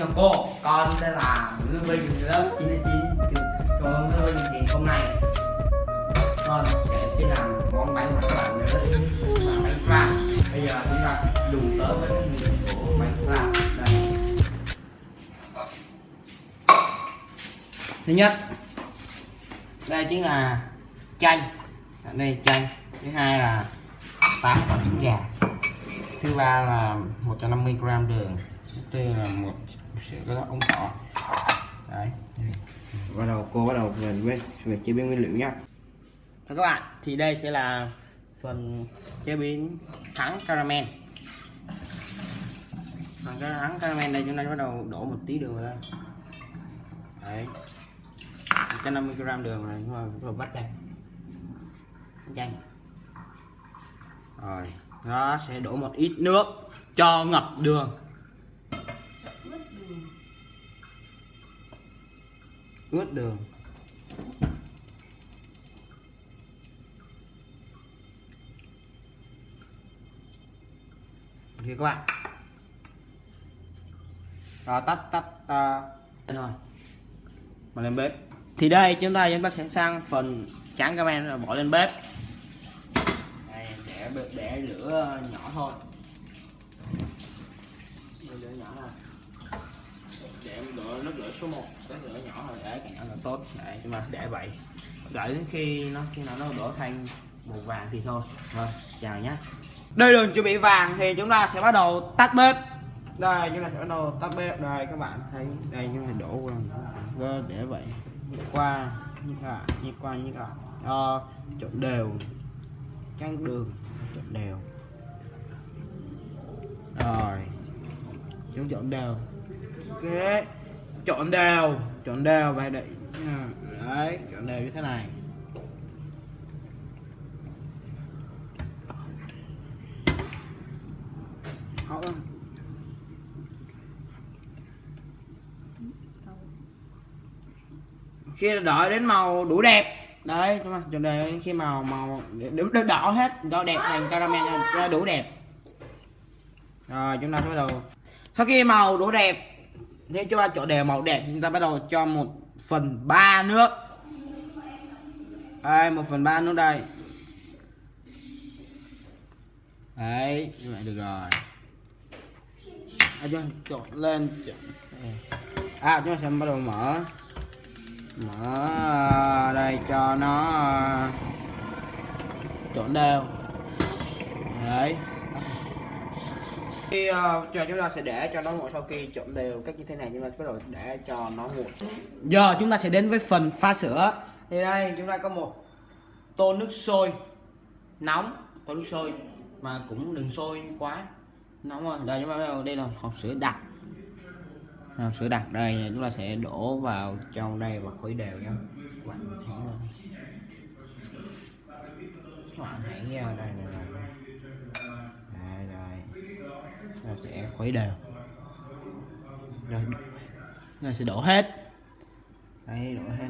cho cô, con tên là Nguyễn Vinh lớp 99 trường Nguyễn Vinh thì hôm nay con sẽ sẽ làm món bánh mà các bạn nhớ đấy là bánh pha. Bây giờ chúng ta sẽ dùng tới với cái nguyên liệu của bánh pha. Đây. Thứ nhất, đây chính là chanh. Đây, chanh. Thứ hai là tám quả trứng gà. Thứ ba là 150 g đường. Thứ tư là một sữa cái ống đỏ đấy. Bắt đầu cô bắt đầu về với về chế biến nguyên liệu nhá. Thưa các bạn thì đây sẽ là phần chế biến thắng caramel. Phần cái thắng caramel đây chúng ta bắt đầu đổ một tí đường vào đây. Đấy. 150 g đường này ta bắt đầu bắt chanh. Chanh. Rồi nó sẽ đổ một ít nước cho ngập đường ướt đường. Thì các bạn? Đó, tắt tắt uh, rồi. Mà lên bếp. Thì đây chúng ta chúng ta sẽ sang phần tráng caramel rồi bỏ lên bếp. Đây, để để lửa nhỏ thôi để lửa nhỏ thôi để lửa nước lửa số 1 cái lửa nhỏ thôi để càng nhỏ càng tốt. Để mà để vậy. Đợi đến khi nó khi nào nó đổ thành màu vàng thì thôi. Rồi chào nhé. Đây đường chuẩn bị vàng thì chúng ta sẽ bắt đầu tắt bếp. Đây chúng ta sẽ bắt đầu tắt bếp. Đây các bạn thấy đây chúng ta đổ qua. Vâng, để vậy. Nhịp qua như là như qua như là ờ, trộn đều. Căng đường trộn đều. Rồi chúng trộn đều. Ok chọn đều chọn đều vậy đấy đấy chọn đều như thế này. Họ khi đợi đến màu đủ đẹp. Đấy chúng ta chọn đề khi màu màu đỏ, đỏ hết. Đỏ đẹp thành caramel cho đủ đẹp. Rồi chúng ta bắt đầu. Sau khi màu đủ đẹp nếu chúng ta chọn đều màu đẹp chúng ta bắt đầu cho một phần ba nước. Đây một phần ba nước đây. Đấy như vậy được rồi. À, cho trộn lên. À chúng ta sẽ bắt đầu mở. Mở đây cho nó à, trộn đều đấy khi uh, chờ chúng ta sẽ để cho nó nguội sau khi trộn đều cách như thế này. Chúng ta sẽ bắt đầu để cho nó nguội. Giờ chúng ta sẽ đến với phần pha sữa. Thì đây chúng ta có một tô nước sôi nóng. Tô nước sôi mà cũng đừng sôi quá nóng rồi đây chúng ta đây là hộp sữa đặc. Hộp sữa đặc. Đây chúng ta sẽ đổ vào trong đây và khuấy đều nha. Các bạn hãy đây này đây đây chúng sẽ khuấy đều. Rồi chúng sẽ đổ hết. Đấy đổ hết.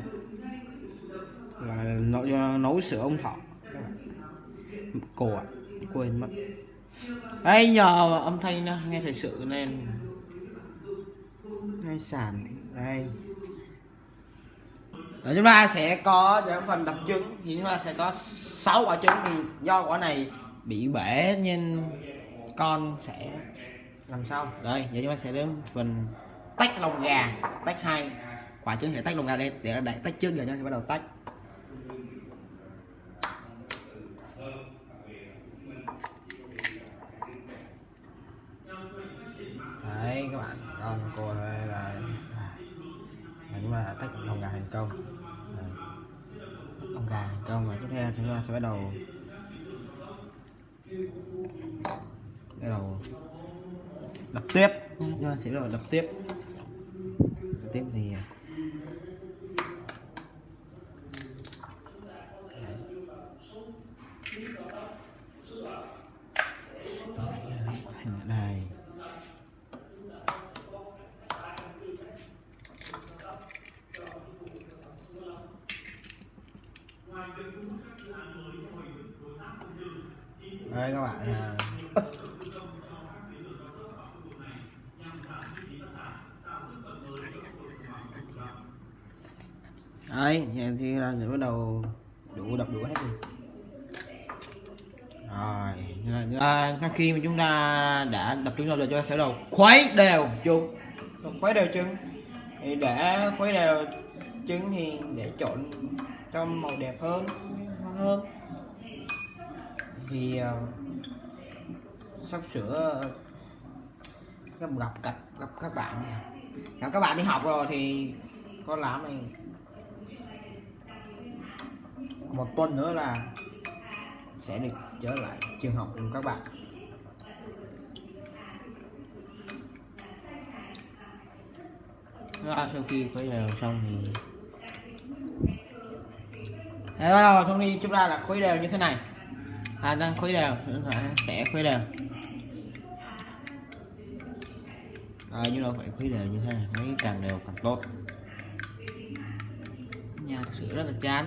Là nấu, nấu sữa ông thọ. Các bạn ạ quên mất. Ấy nhờ âm thanh nghe thật sự nên. Ngay sàn thì đây. Rồi chúng ta sẽ có những phần đập trứng. Thì chúng ta sẽ có 6 quả trứng thì do quả này bị bể nên con sẽ làm sao? Đây giờ chúng ta sẽ đến phần tách lông gà tách hai quả trứng sẽ tách lông gà đây để để tách trước giờ chúng ta sẽ bắt đầu tách. Đấy các bạn con cô đây là chúng ta tách lông gà thành công. Đây. lông gà thành công và tiếp theo chúng ta sẽ bắt đầu bắt đầu đập tiếp. Chúng ta sẽ bắt đầu đập tiếp. Đập tiếp thì à, đây đây các bạn à đấy thì là sẽ bắt đầu đủ đập đủ hết rồi rồi như là, như là à, khi mà chúng ta đã đập trứng rồi chúng ta sẽ đầu khuấy đều chung khuấy đều trứng. Thì để khuấy đều trứng thì để trộn cho màu đẹp hơn ngon hơn. Thì uh, sắp sửa gặp gặp các bạn gặp các bạn đi học rồi thì con làm này một tuần nữa là sẽ được trở lại trường học cùng các bạn. Đó, sau khi khuấy đều xong thì Đấy, bắt đầu xong đi chúng ta là khuấy đều như thế này. À đang khuấy đều chúng ta sẽ khuấy đều. À, chúng ta phải khuấy đều như thế này mấy càng đều càng tốt. Nhà thực sự rất là chán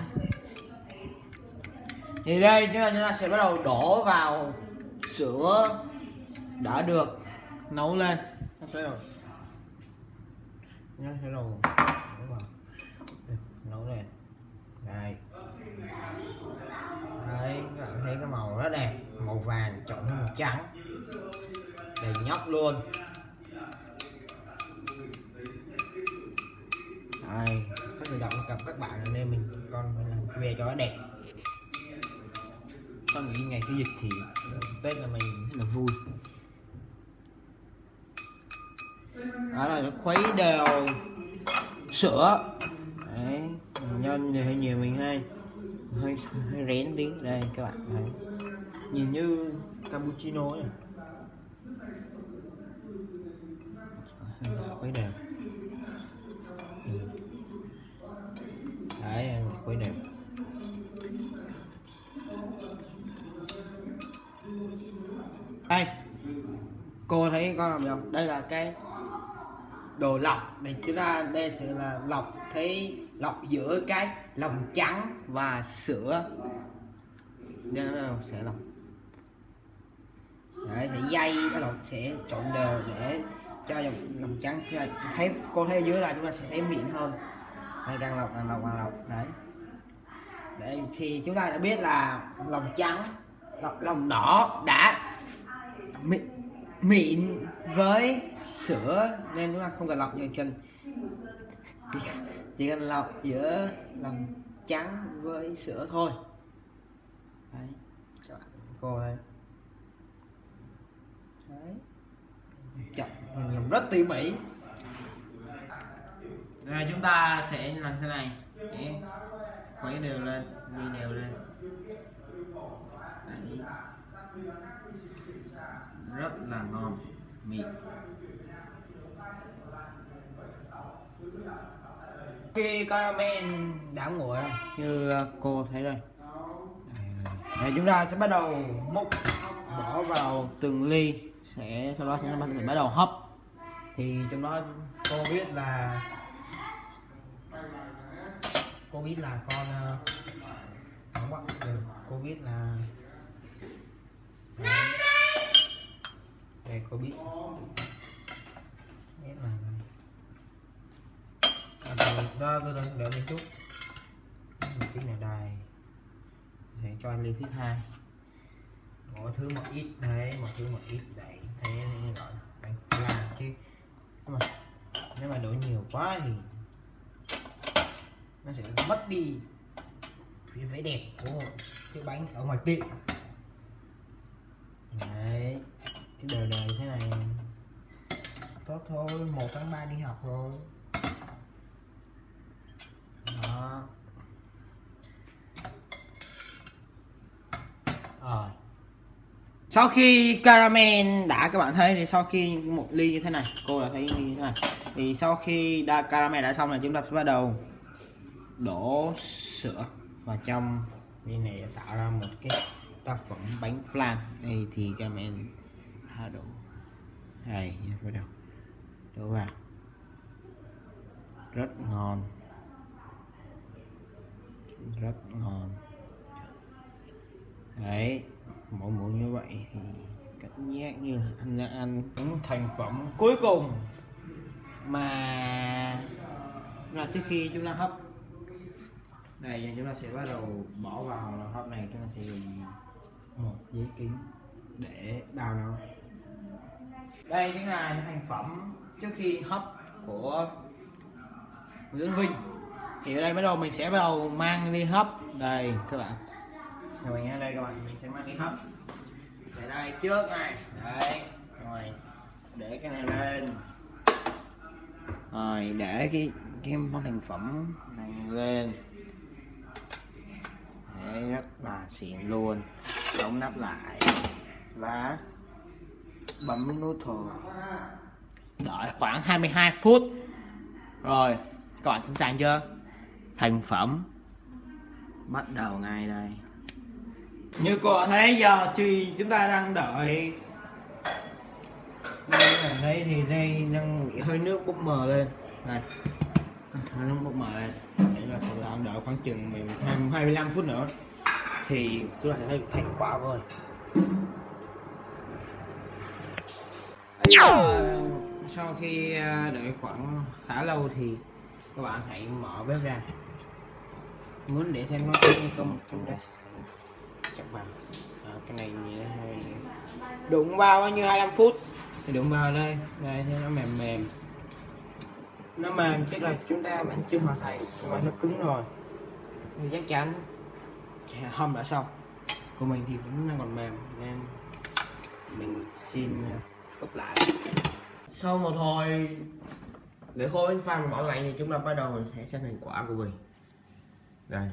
thì đây chúng ta, chúng ta sẽ bắt đầu đổ vào sữa đã được nấu lên. Nó sẽ đầu nó sẽ đổ vào nấu lên. Đây. Đấy các bạn thấy cái màu rất đẹp. Màu vàng trộn với màu trắng. Đầy nhóc luôn. Đây có thể động gặp các bạn nên mình con phải làm về cho nó đẹp con nghĩ ngày cái dịch thì tết là mình rất là vui. Đó là nó khuấy đều. Sữa. Đấy nhân thì hơi nhiều mình hay. Hơi hơi rén tí. Đây, các bạn đấy. nhìn như cappuccino ấy. Đây cô thấy con làm không? Đây là cái đồ lọc. Để chúng ta, đây sẽ là lọc, thấy lọc giữa cái lòng trắng và sữa. Nên nó sẽ lọc. Đấy thì dây cái lọc sẽ trộn đều để cho dòng lòng trắng cho thấy, cô thấy dưới là chúng ta sẽ thấy mịn hơn. Đây càng lọc càng lọc càng lọc. Đấy. Đấy, thì chúng ta đã biết là lòng trắng, lọc, lòng đỏ đã mịn, mịn với sữa. Nên chúng ta không cần lọc như cần chỉ, cần lọc giữa lòng trắng với sữa thôi. Đấy các bạn cô đây. Đấy. Chậm làm rất tỉ mỉ. Rồi chúng ta sẽ làm thế này. Để khuấy đều lên đi đều lên. Đấy rất là ngon, mịn. Khi caramel đã nguội rồi như cô thấy đây. Để chúng ta sẽ bắt đầu múc, bỏ vào từng ly, sẽ, sau đó chúng ta sẽ bắt đầu hấp. Thì trong đó cô biết là, cô biết là con không bắt được cô biết là Đấy đây có biết. Biết là à, rồi, đó tôi đang đợi một chút. Một chút này đài. Để cho anh ly thứ hai. Mỗi thứ một ít đấy một thứ một ít đấy. Thế như gọi anh làm chứ. Mà nếu mà đổ nhiều quá thì nó sẽ mất đi cái vẻ đẹp của cái bánh ở ngoài tiệm. Đấy cái đời thế này. Tốt thôi, một tháng ba đi học rồi. Đó. Rồi. Sau khi caramel đã, các bạn thấy thì sau khi một ly như thế này, cô đã thấy như thế này. Thì sau khi đa caramel đã xong là chúng ta sẽ bắt đầu đổ sữa vào trong. Ly này để tạo ra một cái tác phẩm bánh flan. Đây thì caramel à, đổ này bắt đầu đổ vào. Rất ngon. Rất ngon. Đấy mỗi muỗng như vậy thì cảm giác như anh đang ăn những thành phẩm cuối cùng mà là trước khi chúng ta hấp. Này giờ chúng ta sẽ bắt đầu bỏ vào hộp hấp này. Chúng ta sẽ dùng một giấy kính để bao nó đây chính là thành phẩm trước khi hấp của Nguyễn Vinh. Thì ở đây bắt đầu mình sẽ bắt đầu mang đi hấp. Đây, các bạn. Thì mình nghe đây, các bạn. Mình sẽ mang đi hấp. Để đây, trước này. Đấy, rồi. Để cái này lên. Rồi, để cái cái món thành phẩm này lên. Để rất là xịn luôn. Đóng nắp lại. Và bấm nút thôi. Đợi khoảng 22 phút. Rồi các bạn sẵn sàng chưa? Thành phẩm. Bắt đầu ngay đây. Như cô bạn thấy giờ thì chúng ta đang đợi. Đây ở đây thì đây đang bị hơi nước bốc mờ lên. Này hơi nước bốc mờ lên. Để là sẽ làm đợi khoảng chừng 12 25 phút nữa. Thì chúng ta sẽ thấy thành quả rồi Ờ, sau khi ờ, đợi khoảng khá lâu thì các bạn hãy mở bếp ra. Muốn để thêm nó có một trong đây. Chắc vào à, ờ, cái này nhẹ hơi đụng vào bao nhiêu? 25 phút. Thì đụng vào đây? Đây thấy nó mềm mềm. Nó mềm chắc là chúng ta vẫn chưa hoàn thành. Mà nó cứng rồi. Thì chắc chắn hâm đã xong của mình thì vẫn đang còn mềm nên mình xin úp lại. Sau một hồi, để khô bánh pha bỏ lạnh thì chúng ta bắt đầu sẽ xem thành quả của mình. Đây.